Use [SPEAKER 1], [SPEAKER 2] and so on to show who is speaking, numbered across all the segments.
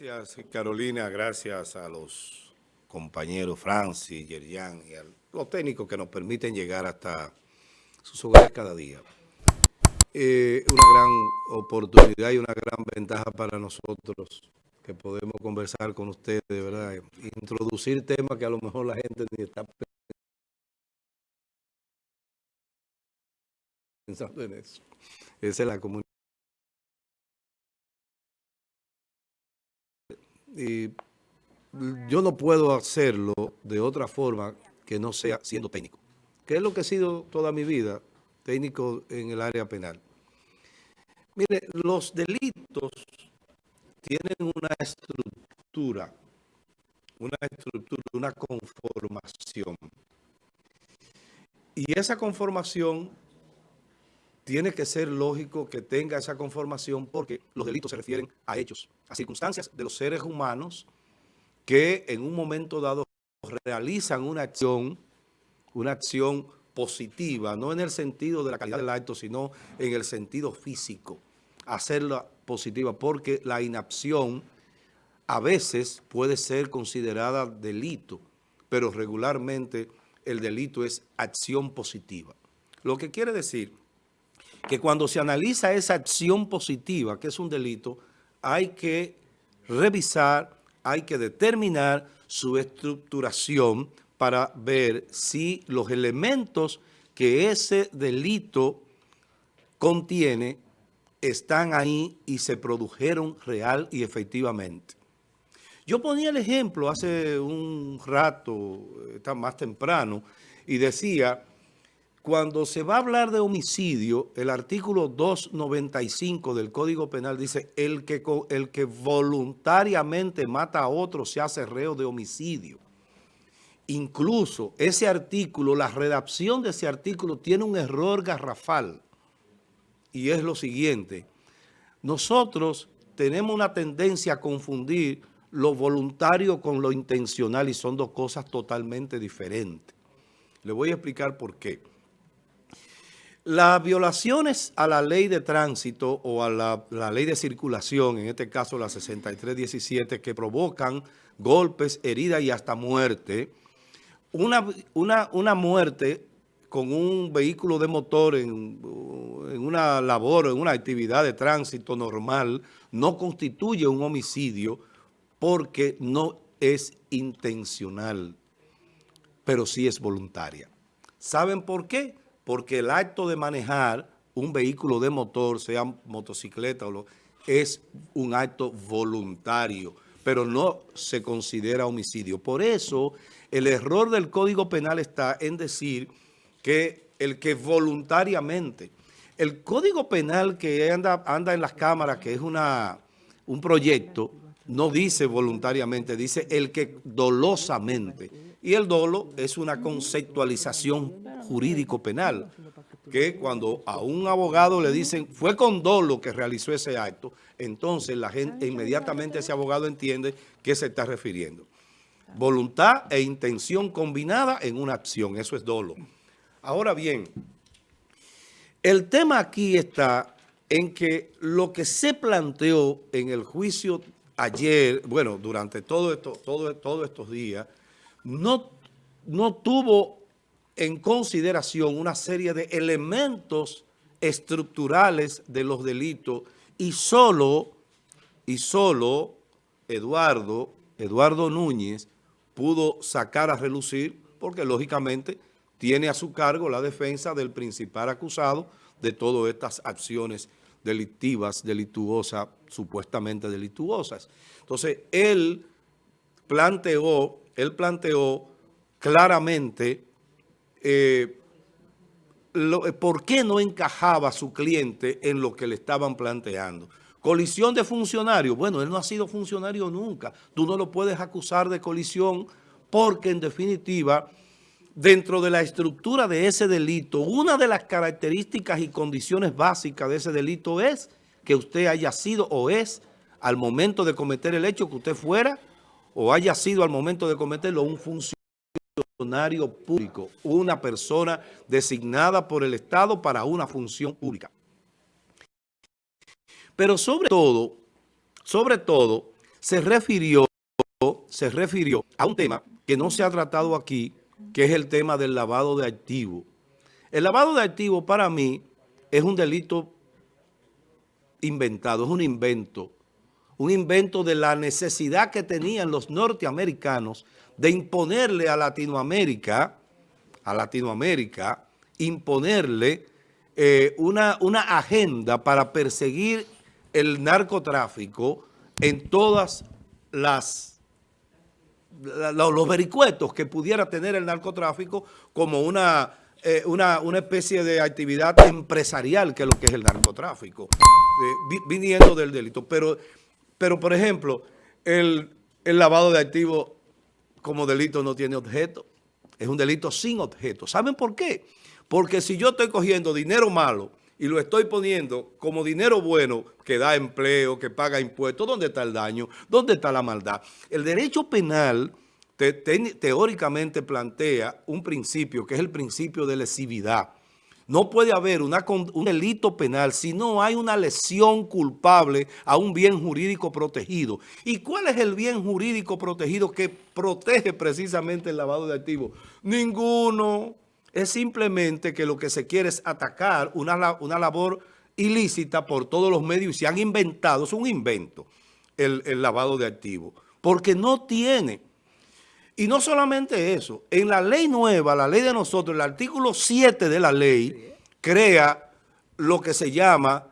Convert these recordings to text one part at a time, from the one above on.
[SPEAKER 1] Gracias, Carolina. Gracias a los compañeros Francis, Yerian y a los técnicos que nos permiten llegar hasta sus hogares cada día. Eh, una gran oportunidad y una gran ventaja para nosotros que podemos conversar con ustedes, ¿verdad? Introducir temas que a lo mejor la gente ni está pensando en eso. Esa es la comunidad. Y yo no puedo hacerlo de otra forma que no sea siendo técnico, que es lo que he sido toda mi vida, técnico en el área penal. Mire, los delitos tienen una estructura, una estructura, una conformación. Y esa conformación tiene que ser lógico que tenga esa conformación porque los delitos se refieren a hechos, a circunstancias de los seres humanos que en un momento dado realizan una acción, una acción positiva, no en el sentido de la calidad del acto, sino en el sentido físico, hacerla positiva, porque la inacción a veces puede ser considerada delito, pero regularmente el delito es acción positiva. Lo que quiere decir que cuando se analiza esa acción positiva, que es un delito, hay que revisar, hay que determinar su estructuración para ver si los elementos que ese delito contiene están ahí y se produjeron real y efectivamente. Yo ponía el ejemplo hace un rato, más temprano, y decía cuando se va a hablar de homicidio, el artículo 295 del Código Penal dice, el que, el que voluntariamente mata a otro se hace reo de homicidio. Incluso ese artículo, la redacción de ese artículo tiene un error garrafal. Y es lo siguiente, nosotros tenemos una tendencia a confundir lo voluntario con lo intencional y son dos cosas totalmente diferentes. Le voy a explicar por qué. Las violaciones a la ley de tránsito o a la, ley de circulación, en este caso la 6317, que provocan golpes, heridas y hasta muerte, una, una, muerte con un vehículo de motor en una labor, en una actividad de tránsito normal, no constituye un homicidio porque no es intencional, pero sí es voluntaria. ¿Saben por qué? Porque el acto de manejar un vehículo de motor, sea motocicleta o lo, es un acto voluntario, pero no se considera homicidio. Por eso, el error del Código Penal está en decir que el que voluntariamente, el Código Penal que anda, anda en las cámaras, que es una, un proyecto, no dice voluntariamente, dice el que dolosamente. Y el dolo es una conceptualización jurídico-penal, que cuando a un abogado le dicen fue con dolo que realizó ese acto, entonces la gente inmediatamente ese abogado entiende qué se está refiriendo. Voluntad e intención combinada en una acción, eso es dolo. Ahora bien, el tema aquí está en que lo que se planteó en el juicio ayer, bueno, durante todo esto, todo, todos estos días, no, no tuvo en consideración una serie de elementos estructurales de los delitos y solo, y solo Eduardo, Eduardo Núñez pudo sacar a relucir porque lógicamente tiene a su cargo la defensa del principal acusado de todas estas acciones delictivas, delituosas, supuestamente delituosas. Entonces, él planteó, él planteó claramente eh, eh, por qué no encajaba su cliente en lo que le estaban planteando. Colisión de funcionario. Bueno, él no ha sido funcionario nunca. Tú no lo puedes acusar de colisión porque en definitiva, dentro de la estructura de ese delito, una de las características y condiciones básicas de ese delito es que usted haya sido o es al momento de cometer el hecho que usted fuera o haya sido al momento de cometerlo un funcionario público, una persona designada por el Estado para una función pública. Pero sobre todo, sobre todo, se refirió, se refirió a un tema que no se ha tratado aquí, que es el tema del lavado de activos. El lavado de activos para mí es un delito inventado, es un invento, un invento de la necesidad que tenían los norteamericanos de imponerle a Latinoamérica, a Latinoamérica, imponerle eh, una, una agenda para perseguir el narcotráfico en todas las los vericuetos que pudiera tener el narcotráfico como una, eh, una, especie de actividad empresarial que es lo que es el narcotráfico, eh, viniendo del delito. Pero, pero por ejemplo, el, el lavado de activos como delito no tiene objeto, es un delito sin objeto. ¿Saben por qué? Porque si yo estoy cogiendo dinero malo y lo estoy poniendo como dinero bueno que da empleo, que paga impuestos, ¿dónde está el daño? ¿Dónde está la maldad? El derecho penal teóricamente plantea un principio que es el principio de lesividad. No puede haber un delito penal si no hay una lesión culpable a un bien jurídico protegido. ¿Y cuál es el bien jurídico protegido que protege precisamente el lavado de activos? Ninguno es simplemente que lo que se quiere es atacar una, una labor ilícita por todos los medios y se han inventado, es un invento, el, lavado de activos, porque no tiene. Y no solamente eso, en la ley nueva, la ley de nosotros, el artículo 7 de la ley, crea lo que se llama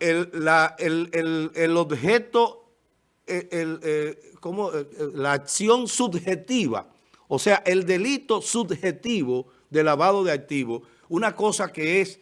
[SPEAKER 1] el, la, el, objeto, el, eh, la acción subjetiva, o sea, el delito subjetivo de lavado de activos, una cosa que es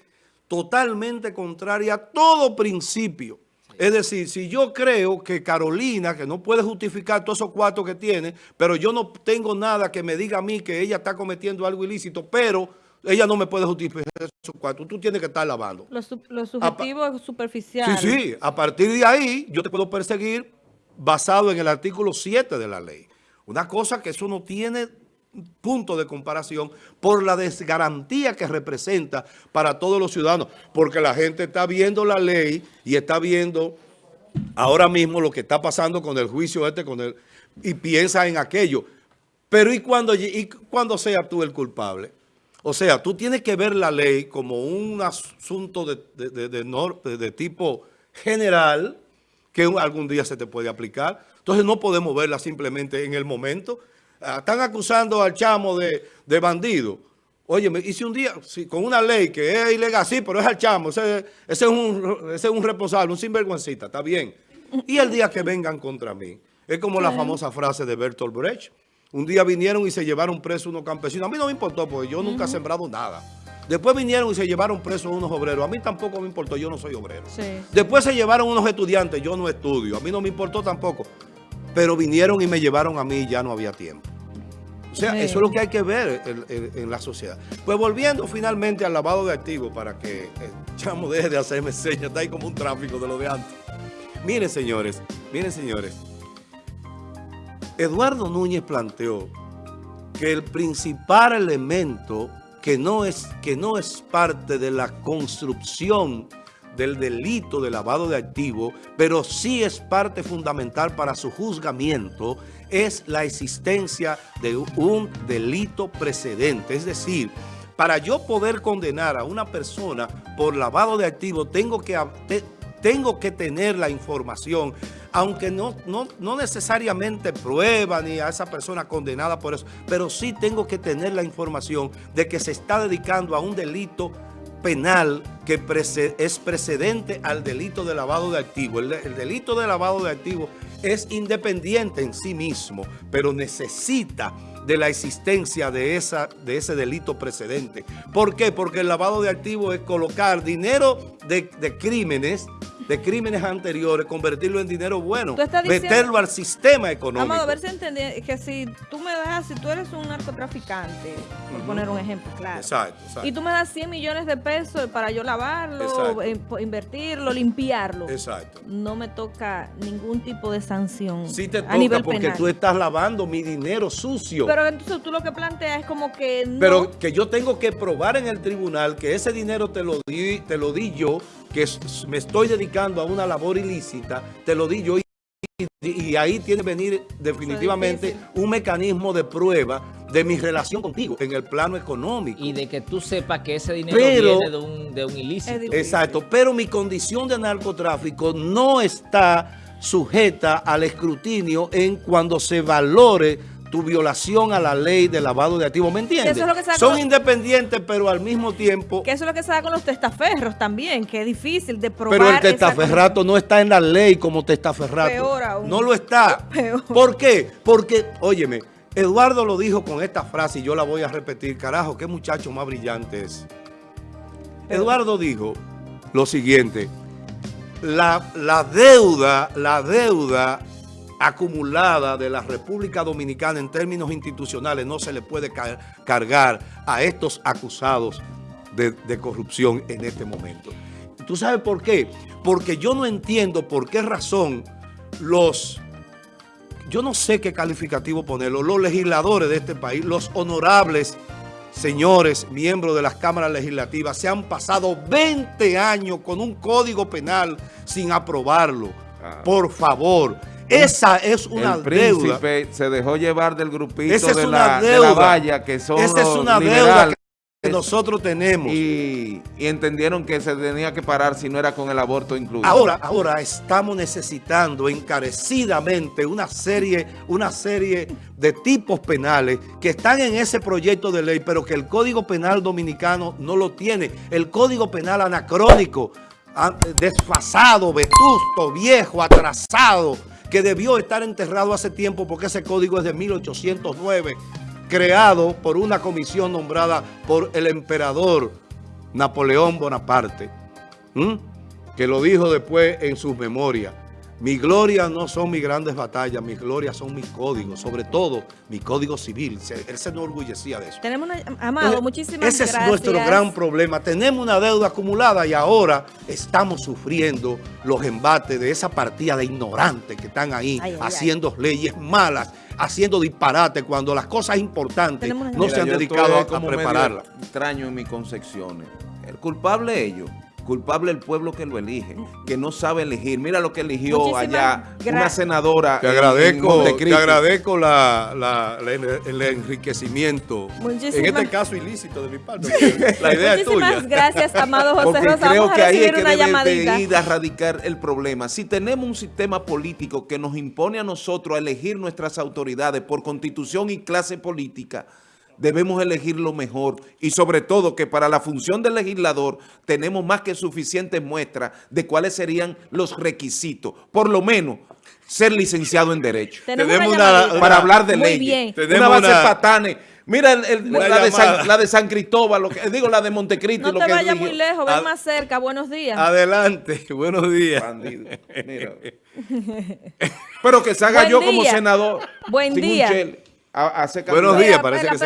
[SPEAKER 1] totalmente contraria a todo principio. Es decir, si yo creo que Carolina, que no puede justificar todos esos cuartos que tiene, pero yo no tengo nada que me diga a mí que ella está cometiendo algo ilícito, pero ella no me puede justificar esos cuartos, tú tienes que estar lavando.
[SPEAKER 2] Lo, subjetivo es superficial.
[SPEAKER 1] Sí, sí, a partir de ahí yo te puedo perseguir basado en el artículo 7 de la ley. Una cosa que eso no tiene punto de comparación por la desgarantía que representa para todos los ciudadanos, porque la gente está viendo la ley y está viendo ahora mismo lo que está pasando con el juicio este, con el, y piensa en aquello. Pero ¿y cuando, y cuando sea tú el culpable? O sea, tú tienes que ver la ley como un asunto de, de, de, de tipo general que algún día se te puede aplicar. Entonces no podemos verla simplemente en el momento, están acusando al chamo de, bandido. Oye, me hice un día con una ley que es ilegal, sí, pero es al chamo, ese, es, un, ese es un responsable, un sinvergüencita, está bien. Y el día que vengan contra mí, es como la famosa frase de Bertolt Brecht. Un día vinieron y se llevaron presos unos campesinos. A mí no me importó porque yo nunca he sembrado nada. Después vinieron y se llevaron presos unos obreros. A mí tampoco me importó, yo no soy obrero. Después se llevaron unos estudiantes, yo no estudio. A mí no me importó tampoco pero vinieron y me llevaron a mí y ya no había tiempo. O sea, eso es lo que hay que ver en, la sociedad. Pues volviendo finalmente al lavado de activos para que el chamo deje de hacerme señas, está ahí como un tráfico de lo de antes. Miren, señores, miren, señores. Eduardo Núñez planteó que el principal elemento que no es, que no es parte de la construcción del delito de lavado de activos, pero sí es parte fundamental para su juzgamiento, es la existencia de un delito precedente. Es decir, para yo poder condenar a una persona por lavado de activos, tengo que, tengo que tener la información, aunque no, no, no necesariamente prueba ni a esa persona condenada por eso, pero sí tengo que tener la información de que se está dedicando a un delito penal que es precedente al delito de lavado de activos. El, delito de lavado de activos es independiente en sí mismo, pero necesita de la existencia de, esa, de ese delito precedente. ¿Por qué? Porque el lavado de activos es colocar dinero de, de crímenes de crímenes anteriores, convertirlo en dinero bueno, meterlo al sistema económico.
[SPEAKER 2] Vamos a ver si entendí, que si tú me das, si tú eres un narcotraficante, por poner un ejemplo claro, exacto, exacto. y tú me das 100 millones de pesos para yo lavarlo, eh, invertirlo, limpiarlo, exacto. no me toca ningún tipo de sanción
[SPEAKER 1] Sí te toca porque tú estás lavando mi dinero sucio.
[SPEAKER 2] Pero entonces tú lo que planteas es como que
[SPEAKER 1] no... Pero que yo tengo que probar en el tribunal que ese dinero te lo di, te lo di yo que me estoy dedicando a una labor ilícita, te lo di yo y Y ahí tiene que venir definitivamente un mecanismo de prueba de mi relación contigo en el plano económico.
[SPEAKER 3] Y de que tú sepas que ese dinero viene de un, de un ilícito.
[SPEAKER 1] Exacto, pero mi condición de narcotráfico no está sujeta al escrutinio en cuando se valore tu violación a la ley de lavado de activos, ¿me entiendes? Son independientes, pero al mismo tiempo...
[SPEAKER 2] Que eso es lo que se da con los testaferros también, que es difícil de probar...
[SPEAKER 1] Pero el testaferrato no está en la ley como testaferrato.
[SPEAKER 2] Peor aún.
[SPEAKER 1] No lo está. ¿Por qué? Porque, óyeme, Eduardo lo dijo con esta frase y yo la voy a repetir. Carajo, qué muchacho más brillante es. Eduardo dijo lo siguiente. La, la deuda, la deuda acumulada de la República Dominicana en términos institucionales no se le puede cargar a estos acusados de, corrupción en este momento. ¿Tú sabes por qué? Porque yo no entiendo por qué razón los, yo no sé qué calificativo ponerlo, los legisladores de este país, los honorables señores, miembros de las cámaras legislativas, se han pasado 20 años con un código penal sin aprobarlo. Ah. Por favor, esa es una
[SPEAKER 4] el príncipe se dejó llevar del grupito de, la, deuda. valla que son
[SPEAKER 1] Esa es una deuda que nosotros tenemos.
[SPEAKER 4] Y, entendieron que se tenía que parar si no era con el aborto incluido.
[SPEAKER 1] Ahora, ahora estamos necesitando encarecidamente una serie, una serie de tipos penales que están en ese proyecto de ley, pero que el Código Penal Dominicano no lo tiene. El Código Penal anacrónico, desfasado, vetusto, viejo, atrasado, que debió estar enterrado hace tiempo porque ese código es de 1809, creado por una comisión nombrada por el emperador Napoleón Bonaparte, que lo dijo después en sus memorias. Mi gloria no son mis grandes batallas, mis glorias son mis códigos, sobre todo mi código civil. Él se enorgullecía de eso.
[SPEAKER 2] Tenemos una, Amado, muchísimas
[SPEAKER 1] ese
[SPEAKER 2] gracias.
[SPEAKER 1] Ese es nuestro gran problema. Tenemos una deuda acumulada y ahora estamos sufriendo los embates de esa partida de ignorantes que están ahí haciendo leyes malas, haciendo disparate cuando las cosas importantes no se han dedicado a, prepararlas.
[SPEAKER 4] extraño en mis concepciones. El culpable ellos culpable el pueblo que lo elige, que no sabe elegir. Mira lo que eligió allá una senadora.
[SPEAKER 1] Te agradezco, te agradezco la, el enriquecimiento. En este caso ilícito de mi parte. La idea
[SPEAKER 2] es tuya. Muchísimas gracias, amado José
[SPEAKER 4] Porque
[SPEAKER 2] Rosa.
[SPEAKER 4] creo que ahí es que debe de ir a radicar el problema. Si tenemos un sistema político que nos impone a nosotros a elegir nuestras autoridades por constitución y clase política, debemos elegir lo mejor y sobre todo que para la función del legislador tenemos más que suficientes muestras de cuáles serían los requisitos, por lo menos ser licenciado en Derecho. para hablar de leyes. Tenemos una base patane. Mira la, de San, Cristóbal, lo que, digo la de Montecristo.
[SPEAKER 2] No te vayas muy lejos, ven más cerca. Buenos días.
[SPEAKER 1] Adelante, buenos días.
[SPEAKER 4] Pero que se haga yo como senador.
[SPEAKER 2] Buen día.
[SPEAKER 1] Buenos días, parece que se